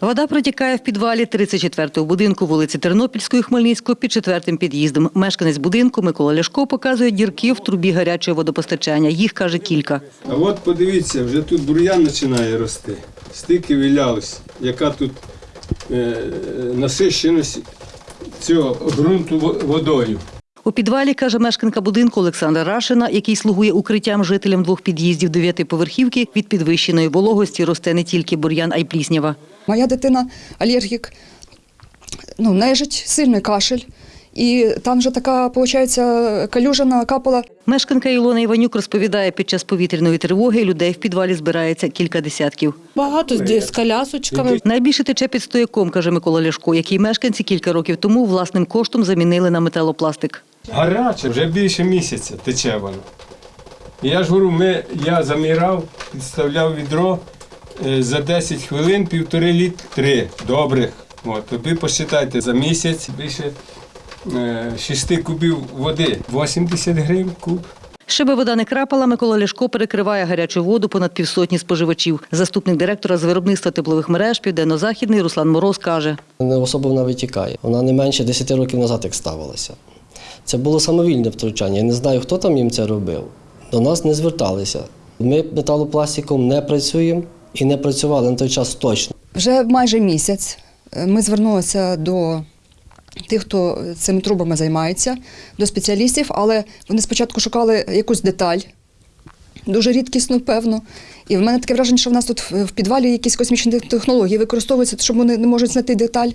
Вода протікає в підвалі 34-го будинку вулиці Тернопільської Хмельницького під четвертим під'їздом. Мешканець будинку Микола Ляшко показує дірки в трубі гарячого водопостачання. Їх, каже, кілька. А от подивіться, вже тут бур'ян починає рости. Стільки вилялось, яка тут е, насищеність цього ґрунту водою. У підвалі, каже мешканка будинку Олександра Рашина, який слугує укриттям жителям двох під'їздів дев'ятиповерхівки, від підвищеної вологості росте не тільки бур'ян, а й пліснява. Моя дитина алергік, ну, нежить, сильний кашель. І там вже така, виходить, калюжа накапала. Мешканка Ілона Іванюк розповідає, під час повітряної тривоги людей в підвалі збирається кілька десятків. Багато з з колясочками. Найбільше тече під стояком, каже Микола Ляшко, який мешканці кілька років тому власним коштом замінили на металопластик. Гаряче, вже більше місяця тече воно. Я ж говорю, ми, я замірав, підставляв відро е, за 10 хвилин півтори літри добрих. От, тобі посчитайте, за місяць більше е, 6 кубів води, 80 гривень куб. Щоби вода не крапала, Микола Ляшко перекриває гарячу воду понад півсотні споживачів. Заступник директора з виробництва теплових мереж Південно-Західний Руслан Мороз каже. Не особо вона витікає. Вона не менше 10 років назад як ставилася. Це було самовільне втручання. Я не знаю, хто там їм це робив. До нас не зверталися. Ми металопластиком не працюємо і не працювали на той час точно. Вже майже місяць е, ми звернулися до тих, хто цими трубами займається, до спеціалістів, але вони спочатку шукали якусь деталь, дуже рідкісну, певно. І в мене таке враження, що в нас тут в підвалі якісь космічні технології використовуються, щоб вони не можуть знайти деталь.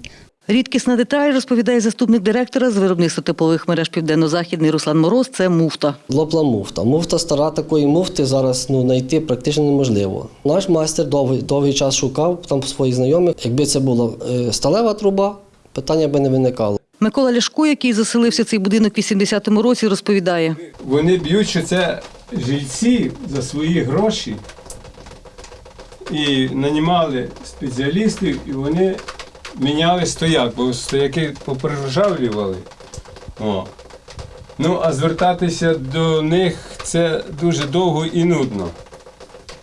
Рідкісна деталь, розповідає заступник директора з виробництва теплових мереж Південно-Західний Руслан Мороз, це муфта. Лопла муфта. Муфта стара такої муфти зараз ну, знайти практично неможливо. Наш майстер довгий, довгий час шукав там своїх знайомих. Якби це була е, сталева труба, питання би не виникало. Микола Ляшко, який заселився в цей будинок в 80-му році, розповідає. Вони б'ють, що це жильці за свої гроші і нанімали спеціалістів, і вони міняли стояк, бо стояки поприжавлювали. О. Ну, а звертатися до них це дуже довго і нудно,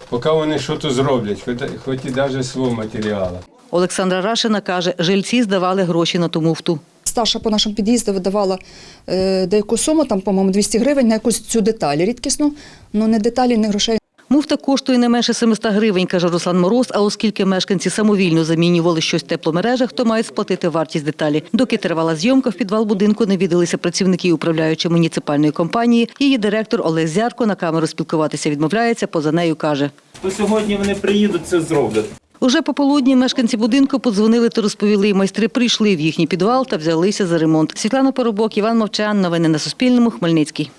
поки вони щось зроблять, хоч, хоч і навіть свого матеріалу. Олександра Рашина каже, жильці здавали гроші на ту муфту. Старша по нашому під'їзду видавала е, деяку суму, там, по-моєму, 200 гривень на якусь цю деталь рідкісну, ну не деталі, не грошей. Муфта коштує не менше 700 гривень, каже Руслан Мороз, а оскільки мешканці самовільно замінювали щось в тепломережах, то мають сплатити вартість деталі. Доки тривала зйомка, в підвал будинку не віддалися працівники управляючої муніципальної компанії. Її директор Олег Зярко на камеру спілкуватися відмовляється, поза нею каже. То сьогодні вони приїдуть, це зроблять. Уже пополудні мешканці будинку подзвонили та розповіли, майстри прийшли в їхній підвал та взялися за ремонт. Світлана Поробок, Іван Мовчан. Новини на Суспільному. Хмельницький.